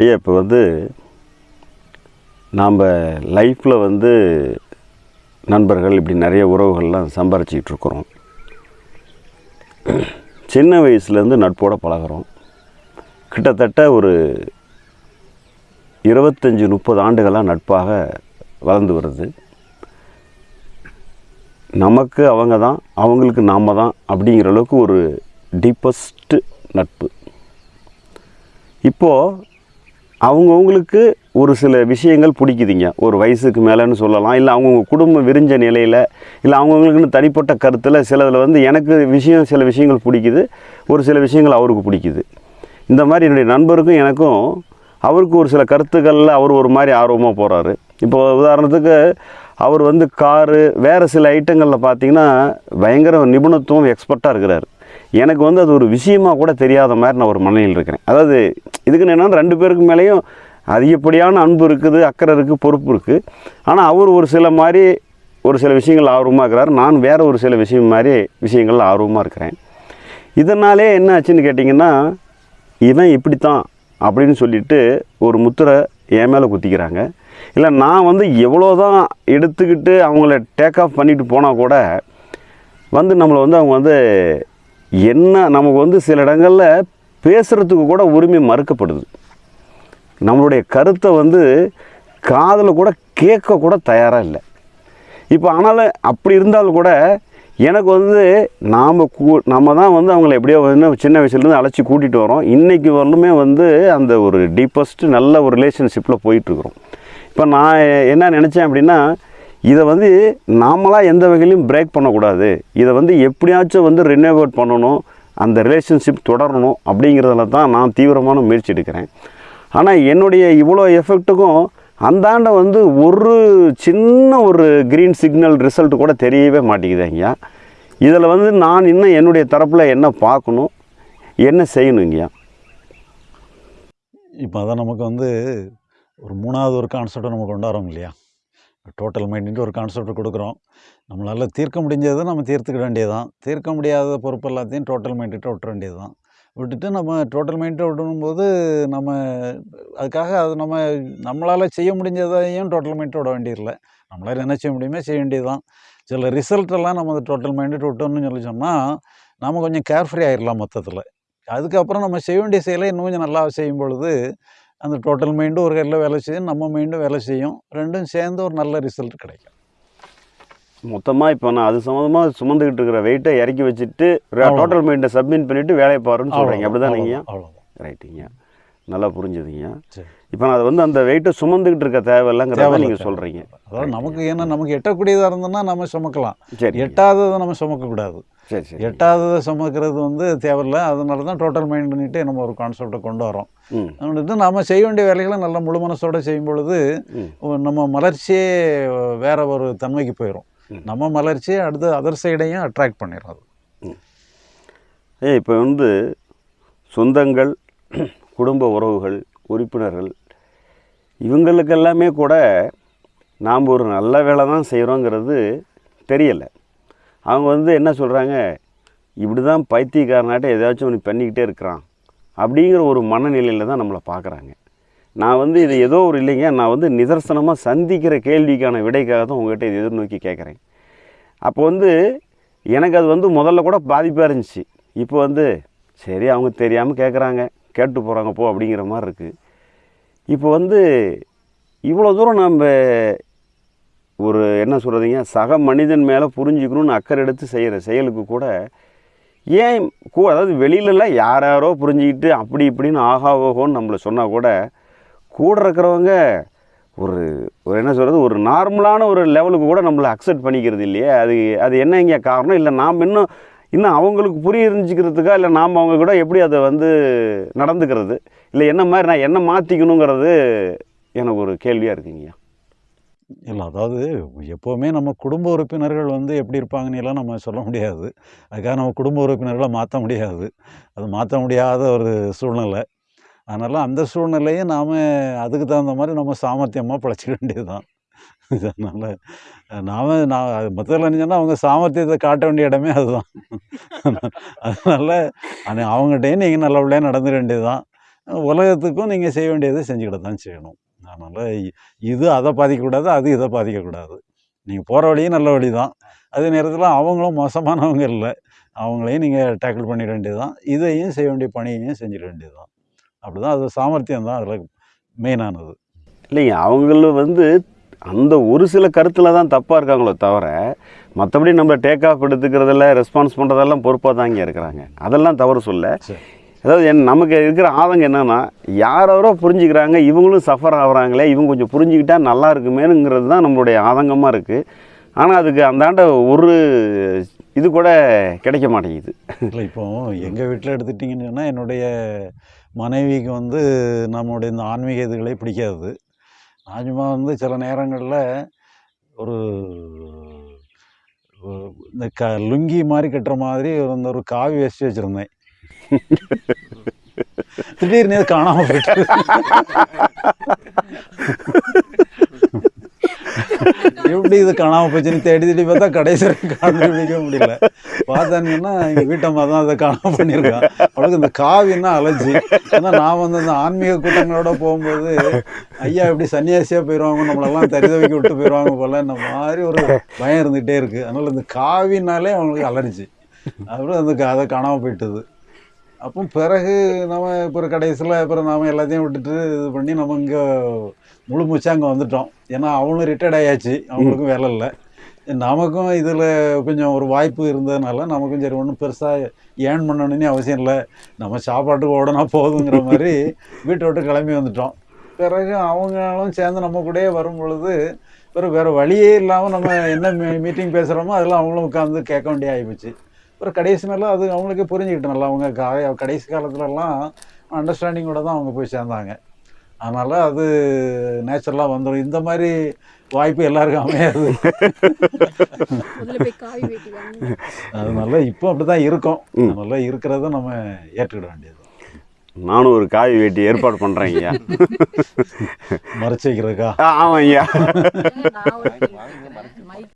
ஐயா இப்போ வந்து நாம் லைஃப்பில் வந்து நண்பர்கள் இப்படி நிறைய உறவுகள்லாம் சம்பாரிச்சிக்கிட்டு இருக்கிறோம். சின்ன வயசுலேருந்து நட்போட பழகுறோம். கிட்டத்தட்ட ஒரு இருபத்தஞ்சி முப்பது ஆண்டுகளாக நட்பாக வளர்ந்து வருது. நமக்கு அவங்க தான் அவங்களுக்கு நாம் தான் அப்படிங்கிற அளவுக்கு ஒரு டீப்பஸ்ட்டு நட்பு. இப்போது அவங்கவுங்களுக்கு ஒரு சில விஷயங்கள் பிடிக்குதுங்க. ஒரு வயசுக்கு மேலேன்னு சொல்லலாம் இல்லை அவங்கவுங்க குடும்பம் விரிஞ்ச நிலையில் இல்லை அவங்கவுங்களுக்குன்னு தனிப்பட்ட கருத்தில் சிலதில் வந்து எனக்கு விஷயம் சில விஷயங்கள் பிடிக்குது ஒரு சில விஷயங்கள் அவருக்கு பிடிக்குது. இந்த மாதிரி என்னுடைய நண்பருக்கும் எனக்கும் அவருக்கு ஒரு சில கருத்துக்களில் அவர் ஒரு மாதிரி ஆர்வமாக போகிறாரு இப்போ உதாரணத்துக்கு அவர் வந்து காரு வேறு சில ஐட்டங்களில் பார்த்தீங்கன்னா பயங்கர நிபுணத்துவம் எக்ஸ்பர்ட்டாக இருக்கிறார். எனக்கு வந்து அது ஒரு விஷயமாக கூட தெரியாத மாதிரி நான் ஒரு மனநிலையில் இருக்கிறேன். அதாவது இதுக்கு என்னென்னா ரெண்டு பேருக்கு மேலேயும் அதிகப்படியான அன்பு இருக்குது அக்கறை இருக்குது பொறுப்பு இருக்குது. ஆனால் அவர் ஒரு சில மாதிரி ஒரு சில விஷயங்கள் ஆர்வமாக இருக்கிறார். நான் வேறு ஒரு சில விஷயம் மாதிரி விஷயங்கள் ஆர்வமாக இருக்கிறேன். இதனாலே என்ன ஆச்சுன்னு கேட்டிங்கன்னா இவன் இப்படித்தான் அப்படின்னு சொல்லிட்டு ஒரு முத்திரை என் மேலே குத்திக்கிறாங்க. இல்லை நான் வந்து எவ்வளோ தான் எடுத்துக்கிட்டு அவங்கள டேக் ஆஃப் பண்ணிட்டு போனால் கூட வந்து நம்மளை வந்து அவங்க வந்து என்ன நமக்கு வந்து சில இடங்களில் பேசுகிறதுக்கு கூட உரிமை மறுக்கப்படுது. நம்மளுடைய கருத்தை வந்து காதில் கூட கேட்க கூட தயாராக இல்லை. இப்போ ஆனாலும் அப்படி இருந்தாலும் கூட எனக்கு வந்து நாம் கூ நம்ம தான் வந்து அவங்கள எப்படியோ வந்து சின்ன வயசுலேருந்து அழைச்சி கூட்டிகிட்டு வரோம். இன்றைக்கி வரலுமே வந்து அந்த ஒரு டீப்பஸ்ட்டு நல்ல ஒரு ரிலேஷன்ஷிப்பில் போயிட்டுருக்குறோம் இப்போ நான் என்ன நினச்சேன் அப்படின்னா இதை வந்து நாமளாக எந்த வகையிலையும் பிரேக் பண்ணக்கூடாது. இதை வந்து எப்படியாச்சும் வந்து ரினோவேட் பண்ணணும் அந்த ரிலேஷன்ஷிப் தொடரணும் அப்படிங்கிறதுல தான் நான் தீவிரமான முயற்சி எடுக்கிறேன். ஆனால் என்னுடைய இவ்வளோ எஃபெக்ட்டுக்கும் அந்தாண்ட வந்து ஒரு சின்ன ஒரு க்ரீன் சிக்னல் ரிசல்ட் கூட தெரியவே மாட்டேங்குது ஐயா. இதில் வந்து நான் இன்னும் என்னுடைய தரப்பில் என்ன பார்க்கணும் என்ன செய்யணும் ஐயா? இப்போ அதான் நமக்கு வந்து ஒரு மூணாவது ஒரு கான்செப்டை நம்ம கொண்டாடுறோம் இல்லையா? டோட்டல் மைண்டுன்ட்டு ஒரு கான்செப்ட் கொடுக்குறோம். நம்மளால் தீர்க்க முடிஞ்சதை நம்ம தீர்த்துக்க வேண்டியது தான் தீர்க்க முடியாத பொறுப்பு எல்லாத்தையும் டோட்டல் மைண்டுகிட்ட விட்டுற வேண்டியது தான் விட்டுட்டு நம்ம டோட்டல் மைண்டை விடணும்போது நம்ம அதுக்காக அது நம்ம நம்மளால் செய்ய முடிஞ்சதையும் டோட்டல் மைண்டை விட வேண்டியதில்லை. நம்மளால் என்ன செய்ய முடியுமோ செய்ய வேண்டியது தான் சில ரிசல்ட்டெல்லாம் நம்ம டோட்டல் மைண்ட்டு விட்டோம்னு சொல்லி சொன்னால் நம்ம கொஞ்சம் கேர்ஃப்ரீ ஆயிடலாம் மொத்தத்தில். அதுக்கப்புறம் நம்ம செய்ய வேண்டிய செயலை இன்னும் கொஞ்சம் நல்லா செய்யும் பொழுது அந்த டோட்டல் மைண்டும் ஒரு கையில் வேலை செய்யும் நம்ம மைண்டும் வேலை செய்யும். ரெண்டும் சேர்ந்து ஒரு நல்ல ரிசல்ட் கிடைக்கும். மொத்தமாக இப்போ நான் அது சம்மந்தமாக சுமந்துக்கிட்டு இருக்கிற வெயிட்டை இறக்கி வச்சுட்டு. டோட்டல் மைண்டை சப்மிட் பண்ணிவிட்டு வேலையை பாருன்னு சொல்கிறீங்க அப்படி தானேங்கய்யா அவ்வளவுதான். ரைட்டுங்க நல்லா புரிஞ்சுதுங்க. சரி. இப்போ நான் அதை வந்து அந்த வெயிட்டை சுமந்துக்கிட்டு இருக்க தேவையில்லைங்கிறத தேவையில்ல, நீங்கள். சொல்கிறீங்க அதாவது நமக்கு ஏன்னா நமக்கு எட்டக்கூடியதாக இருந்ததுன்னா நம்ம சுமக்கலாம். சரி. எட்டாததை நம்ம சுமக்கக்கூடாது. சரி சரி. எட்டாததை சுமக்கிறது வந்து தேவையில்ல. அதனால தான் டோட்டல் மைண்ட் பண்ணிட்டு நம்ம ஒரு கான்செப்டை கொண்டு வரோம் ம். வந்துட்டு நம்ம செய்ய வேண்டிய வேலைகளை நல்ல முழு மனசோட செய்யும் பொழுது நம்ம மலர்ச்சியே வேற ஒரு தன்மைக்கு போயிடும். நம்ம மலர்ச்சியை அடுத்து அதர் சைடையும் அட்ராக்ட் பண்ணிடும் அது. ஏ இப்போ வந்து சொந்தங்கள் குடும்ப உறவுகள் உறுப்பினர்கள் இவங்களுக்கெல்லாமே கூட நாம் ஒரு நல்ல வேலை தான் செய்கிறோங்கிறது தெரியலை. அவங்க வந்து என்ன சொல்கிறாங்க இப்படி தான் பைத்தியக்காரனாட்ட ஏதாச்சும் ஒன்று பண்ணிக்கிட்டே இருக்கிறான். அப்படிங்கிற ஒரு மனநிலையில் தான் நம்மளை பார்க்குறாங்க நான் வந்து இது ஏதோ ஒரு இல்லைங்க. நான் வந்து நிதர்சனமாக சந்திக்கிற கேள்விக்கான விடைக்காக தான் உங்கள்கிட்ட இது எதிர்நோக்கி கேட்குறேன் அப்போ வந்து எனக்கு அது வந்து முதல்ல கூட பாதிப்பாக இருந்துச்சு. இப்போ வந்து சரி அவங்க தெரியாமல் கேட்குறாங்க கேட்டு போகிறாங்க போ அப்படிங்கிற மாதிரி இருக்குது இப்போ வந்து இவ்வளோ தூரம் நம்ம ஒரு என்ன சொல்கிறதுங்க சக மனிதன் மேலே புரிஞ்சுக்கணும்னு அக்கறை எடுத்து செய்கிற செயலுக்கு கூட ஏன் கூ அதாவது வெளியிலலாம் யார் யாரோ புரிஞ்சுக்கிட்டு அப்படி இப்படின்னு ஆகா ஓகோன்னு நம்மளை சொன்னால் கூட கூட இருக்கிறவங்க ஒரு ஒரு என்ன சொல்கிறது ஒரு நார்மலான ஒரு லெவலுக்கு கூட நம்மளை அக்செப்ட் பண்ணிக்கிறது இல்லையே. அது அது என்ன இங்கே காரணம்? இல்லை நாம் இன்னும் இன்னும் அவங்களுக்கு புரிஞ்சுக்கிறதுக்கா இல்லை நாம் அவங்க கூட எப்படி அதை வந்து நடந்துக்கிறது? இல்லை என்ன மாதிரி நான் என்ன மாற்றிக்கணுங்கிறது எனக்கு ஒரு கேள்வியாக இருக்குங்கய்யா இல்லை அதாவது எப்போவுமே நம்ம குடும்ப உறுப்பினர்கள் வந்து எப்படி இருப்பாங்கன்னு எல்லாம் நம்ம சொல்ல முடியாது. அதுக்காக நம்ம குடும்ப உறுப்பினர்களை மாற்ற முடியாது. அது மாற்ற முடியாத ஒரு சூழ்நிலை. அதனால் அந்த சூழ்நிலையை நாம் அதுக்கு தகுந்த மாதிரி நம்ம சாமர்த்தியமாக பிழைச்சிக்க வேண்டியது தான் அதனால் நாம் நான் அது மொத்தத்தில் நினச்சோன்னா அவங்க சாமர்த்தியத்தை காட்ட வேண்டிய இடமே அதுதான். அதனால் அது அவங்ககிட்டயும் நீங்கள் நல்லபடியாக நடந்துட வேண்டியது தான் உலகத்துக்கும் நீங்கள் செய்ய வேண்டியதை செஞ்சுக்கிட்டு தான் செய்யணும். அதனால் இது அதை பாதிக்கக்கூடாது அது இதை பாதிக்கக்கூடாது. நீங்கள் போகிற வழியும் நல்ல வழி தான் அதே நேரத்தில் அவங்களும் மோசமானவங்க இல்லை. அவங்களையும் நீங்கள் டேக்கிள் பண்ணிட வேண்டியது தான் இதையும் செய்ய வேண்டிய பணியையும் செஞ்சிட வேண்டியது தான் அப்படி தான் அது சாமர்த்தியம் தான் அதில் மெயினானது இல்லைங்க அவங்களும் வந்து அந்த ஒரு சில கருத்தில் தான் தப்பாக இருக்காங்களோ தவிர மற்றபடி நம்ம டேக் ஆஃப் எடுத்துக்கிறதில்ல ரெஸ்பான்ஸ் பண்ணுறதெல்லாம் பொறுப்பாக தாங்க இருக்கிறாங்க. அதெல்லாம் தவறு சொல்ல. அதாவது என் நமக்கு இருக்கிற ஆதங்கம் என்னென்னா யாரோ புரிஞ்சுக்கிறாங்க இவங்களும் சஃபர் ஆகுறாங்களே இவங்க கொஞ்சம் புரிஞ்சுக்கிட்டா நல்லா இருக்குமேனுங்கிறது தான் நம்மளுடைய ஆதங்கமாக இருக்குது ஆனால் அதுக்கு அந்தாண்ட ஒரு இது கூட கிடைக்க மாட்டேங்குது. இல்லை இப்போ எங்கள் வீட்டில் எடுத்துட்டிங்கன்னு சொன்னால் என்னுடைய மனைவிக்கு வந்து நம்மளுடைய இந்த ஆன்மீக இதுகளே பிடிக்காது. சும்மா வந்து சில நேரங்களில் ஒரு இந்த க லுங்கி மாதிரி கட்டுற மாதிரி ஒரு இந்த ஒரு காவி வச்சு வச்சுருந்தேன். திடீர்னு காணாமல் போயிட்டு. எப்படி இது காணாமல் போச்சுன்னு தேடி தேடி பார்த்தா கடைசி கண்டுபிடிக்க முடியல. பார்த்தாங்கன்னா எங்கள் வீட்டம்மா தான் அதை காணாமல் பண்ணியிருக்கான் அவளுக்கு இந்த காவின்னா அலர்ஜி? ஏன்னா நான் வந்து அந்த ஆன்மீக கூட்டங்களோட போகும்போது ஐயா எப்படி சன்னியாசியாக போயிடுவாங்க நம்மளெல்லாம் தரிதவைக்கு விட்டு போயிடுவாங்க போல இந்த மாதிரி ஒரு பயம் இருந்துகிட்டே இருக்குது அதனால் இந்த காவினாலே அவங்களுக்கு அலர்ஜி. அப்புறம் அந்த க- அதை காணாமல் போயிட்டுது. அப்போ பிறகு நம்ம இப்போ கடைசியில் அப்புறம் நாம எல்லாத்தையும் விட்டுட்டு இது பண்ணி நம்ம இங்கே முழு மூச்சா அங்கே வந்துட்டோம். ஏன்னா அவங்களும் ரிட்டையர்ட் ஆயாச்சு. அவங்களுக்கும் வேலை இல்லை. நமக்கும் இதில் கொஞ்சம் ஒரு வாய்ப்பு இருந்ததுனால நமக்கும் சரி ஒன்றும் பெருசாக ஏர்ன் பண்ணணும்னு அவசியம் இல்லை. நம்ம சாப்பாட்டுக்கு ஓடனா போதுங்கிற மாதிரி வீட்டை விட்டு கிளம்பி வந்துட்டோம். பிறகு அவங்களும் சேர்ந்து நம்ம கூடயே வரும் பொழுது பிறகு வேறு வழியே இல்லாமல் நம்ம என்ன மீட்டிங் பேசுகிறோமோ அதெல்லாம் அவங்களும் உட்காந்து கேட்க வேண்டிய ஆகிப்போச்சு அப்புறம் கடைசி நாளில் அது அவங்களுக்கே புரிஞ்சுக்கிட்டு நல்லா அவங்க கா- கடைசி காலத்துலலாம் அண்டர்ஸ்டாண்டிங்கோட தான் அவங்க போய் சேர்ந்தாங்க. அதனால் அது நேச்சுரலாக வந்துடும் இந்த மாதிரி வாய்ப்பு எல்லாருக்கும் அமையாது. முதல்ல போய் காய் வெட்டி வாங்க. அதனால இப்போ அப்படி தான் இருக்கோம் அதனால இருக்கிறத நம்ம ஏற்றுக்கிட வேண்டியது நானும் ஒரு காய் வேட்டி ஏற்பாடு பண்ணுறேன் ஐயா. மறைச்சு வைக்கிறதுக்கா? ஆமாம் ஐயா. ஒரு